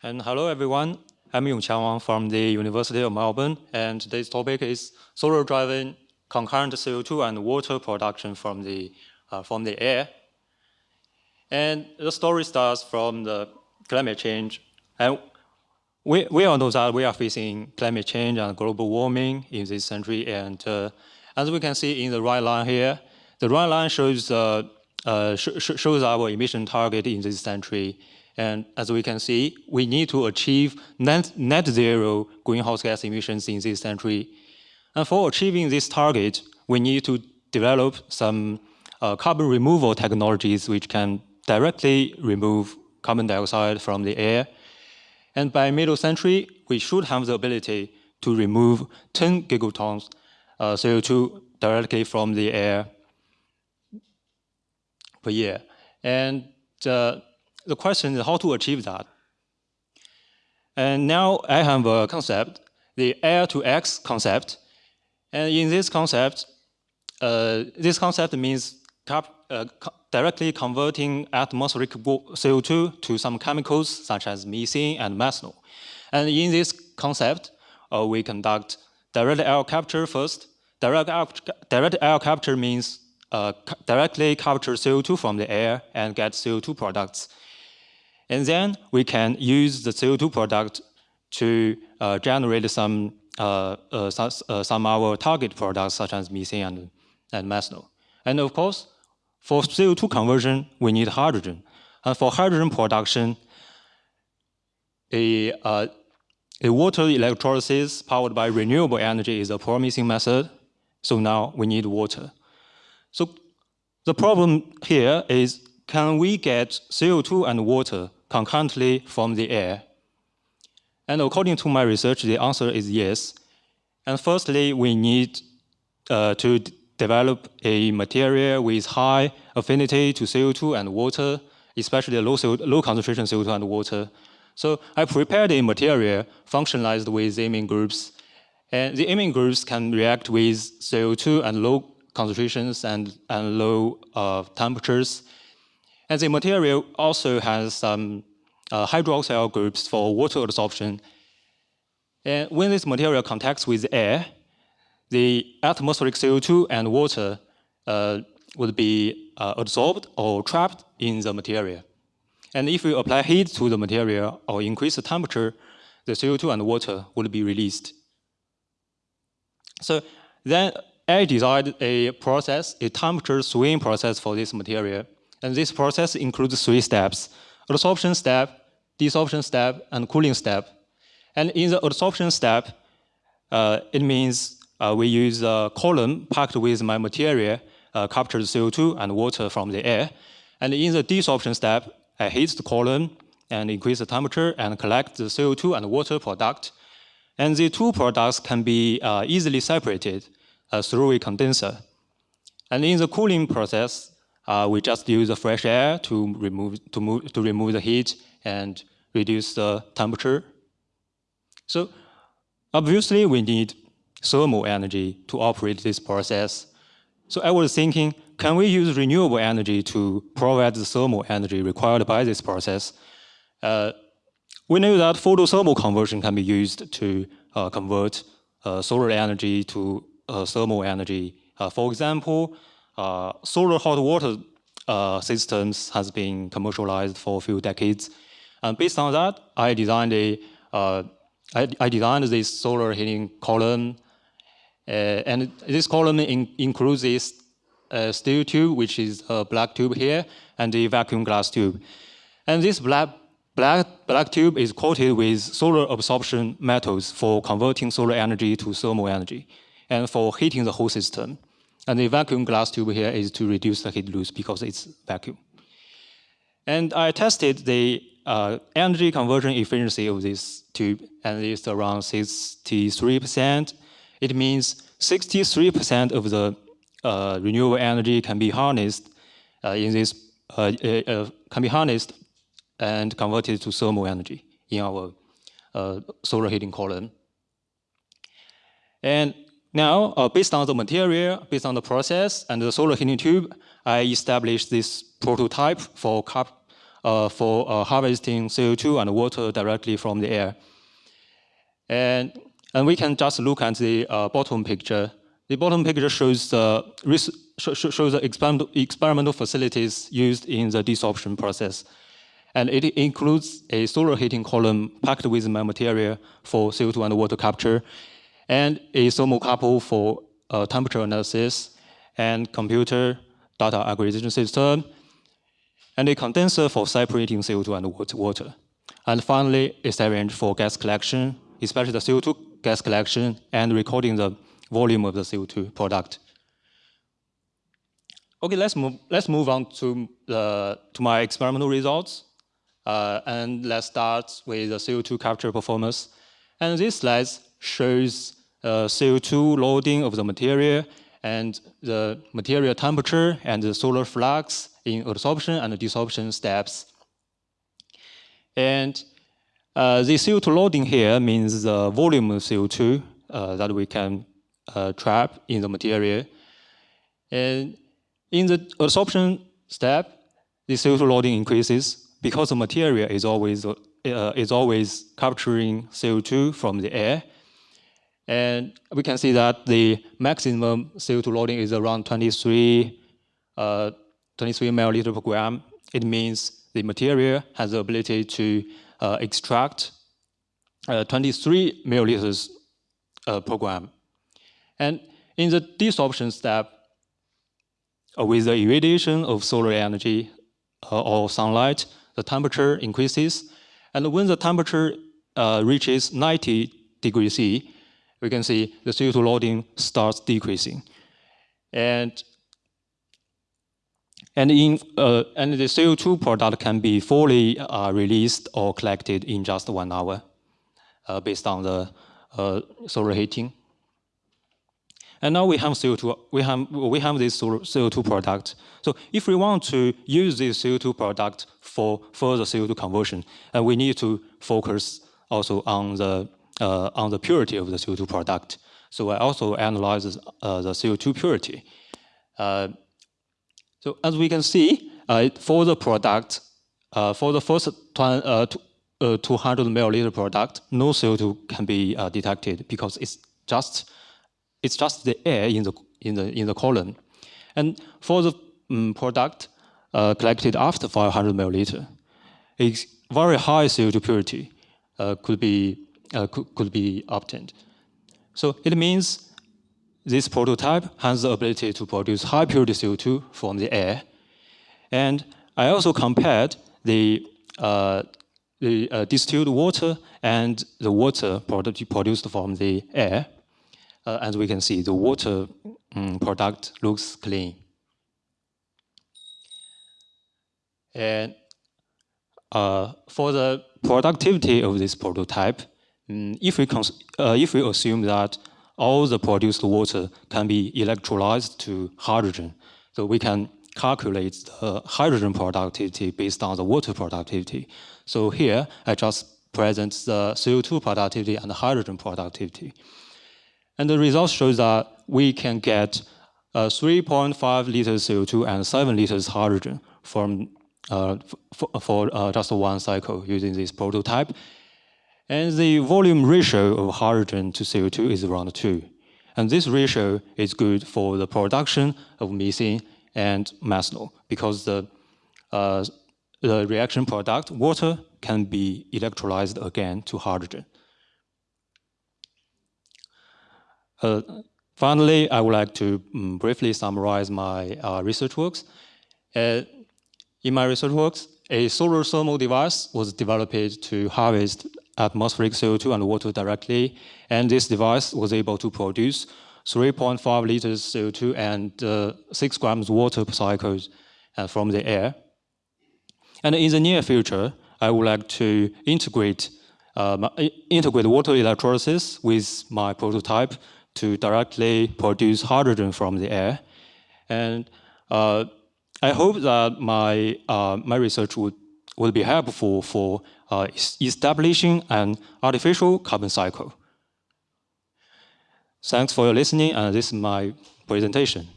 And hello, everyone. I'm Yongqiang Wang from the University of Melbourne, and today's topic is solar-driven concurrent CO2 and water production from the, uh, from the air. And the story starts from the climate change. And we, we all know that we are facing climate change and global warming in this century. And uh, as we can see in the right line here, the right line shows, uh, uh, sh shows our emission target in this century. And as we can see, we need to achieve net, net zero greenhouse gas emissions in this century. And for achieving this target, we need to develop some uh, carbon removal technologies which can directly remove carbon dioxide from the air. And by middle century, we should have the ability to remove 10 gigatons uh, CO2 directly from the air per year. And uh, the question is how to achieve that. And now I have a concept, the air to X concept. And in this concept, uh, this concept means uh, directly converting atmospheric CO2 to some chemicals such as methane and methanol. And in this concept, uh, we conduct direct air capture first. Direct air, direct air capture means uh, directly capture CO2 from the air and get CO2 products. And then we can use the CO2 product to uh, generate some, uh, uh, uh some our target products such as methane and, and methanol. And of course, for CO2 conversion, we need hydrogen. And for hydrogen production, a, uh, a water electrolysis powered by renewable energy is a promising method. So now we need water. So the problem here is, can we get CO2 and water concurrently from the air? And according to my research, the answer is yes. And firstly, we need uh, to develop a material with high affinity to CO2 and water, especially low, CO low concentration CO2 and water. So I prepared a material functionalized with amine groups. And the amine groups can react with CO2 and low concentrations and, and low uh, temperatures. And the material also has some uh, hydroxyl groups for water absorption. And when this material contacts with air, the atmospheric CO2 and water uh, would be uh, absorbed or trapped in the material. And if you apply heat to the material or increase the temperature, the CO2 and water would be released. So then I designed a process, a temperature swing process for this material. And this process includes three steps, adsorption step, desorption step, and cooling step. And in the adsorption step, uh, it means uh, we use a column packed with my material, uh, captures CO2 and water from the air. And in the desorption step, I heat the column and increase the temperature and collect the CO2 and water product. And the two products can be uh, easily separated uh, through a condenser. And in the cooling process, uh, we just use the fresh air to remove, to, move, to remove the heat and reduce the temperature. So obviously we need thermal energy to operate this process. So I was thinking, can we use renewable energy to provide the thermal energy required by this process? Uh, we know that photothermal conversion can be used to uh, convert uh, solar energy to uh, thermal energy. Uh, for example, uh, solar hot water uh, systems has been commercialized for a few decades. And based on that, I designed a uh, I, I designed this solar heating column. Uh, and this column in, includes this steel tube, which is a black tube here, and a vacuum glass tube. And this black, black, black tube is coated with solar absorption metals for converting solar energy to thermal energy and for heating the whole system. And the vacuum glass tube here is to reduce the heat loss because it's vacuum. And I tested the uh, energy conversion efficiency of this tube, and it's around 63%. It means 63% of the uh, renewable energy can be harnessed uh, in this, uh, uh, uh, can be harnessed and converted to thermal energy in our solar heating column. And now, uh, based on the material, based on the process and the solar heating tube, I established this prototype for uh, for uh, harvesting CO2 and water directly from the air. And, and we can just look at the uh, bottom picture. The bottom picture shows the, shows the experimental, experimental facilities used in the desorption process. And it includes a solar heating column packed with my material for CO2 and water capture, and a thermocouple for uh, temperature analysis, and computer data acquisition system, and a condenser for separating CO2 and water. And finally, a syringe for gas collection, especially the CO2 gas collection and recording the volume of the CO2 product. Okay, let's move, let's move on to, the, to my experimental results. Uh, and let's start with the CO2 capture performance. And this slide shows uh, CO2 loading of the material and the material temperature and the solar flux in adsorption and desorption steps. And uh, the CO2 loading here means the volume of CO2 uh, that we can uh, trap in the material. And in the adsorption step, the CO2 loading increases because the material is always, uh, is always capturing CO2 from the air. And we can see that the maximum CO2 loading is around 23, uh, 23 milliliter per gram. It means the material has the ability to uh, extract uh, 23 milliliters uh, per gram. And in the desorption step, uh, with the irradiation of solar energy uh, or sunlight, the temperature increases. And when the temperature reaches 90 degrees C, we can see the CO2 loading starts decreasing. And and, in, uh, and the CO2 product can be fully uh, released or collected in just one hour uh, based on the uh, solar heating. And now we have CO2, we have, we have this CO2 product. So if we want to use this CO2 product for further CO2 conversion, and we need to focus also on the uh, on the purity of the CO2 product. So I also analyze uh, the CO2 purity. Uh, so as we can see, uh, for the product, uh, for the first uh, 200 milliliter product, no CO2 can be detected because it's just it's just the air in the in the in the column. And for the um, product collected after 500 milliliter, it's very high CO2 purity could be uh, could, could be obtained. So it means this prototype has the ability to produce high purity CO2 from the air. And I also compared the, uh, the uh, distilled water and the water product produced from the air. Uh, as we can see, the water um, product looks clean. And uh, for the productivity of this prototype, if we, uh, if we assume that all the produced water can be electrolyzed to hydrogen, so we can calculate the hydrogen productivity based on the water productivity. So here, I just present the CO2 productivity and the hydrogen productivity. And the results show that we can get uh, 3.5 liters CO2 and 7 liters hydrogen from, uh, for uh, just one cycle using this prototype. And the volume ratio of hydrogen to CO2 is around 2. And this ratio is good for the production of methane and methanol because the, uh, the reaction product, water, can be electrolyzed again to hydrogen. Uh, finally, I would like to um, briefly summarize my uh, research works. Uh, in my research works, a solar thermal device was developed to harvest atmospheric CO2 and water directly. And this device was able to produce 3.5 liters CO2 and uh, 6 grams water per cycle uh, from the air. And in the near future, I would like to integrate, uh, integrate water electrolysis with my prototype to directly produce hydrogen from the air. And uh, I hope that my, uh, my research would, would be helpful for uh, establishing an artificial carbon cycle. Thanks for your listening, and this is my presentation.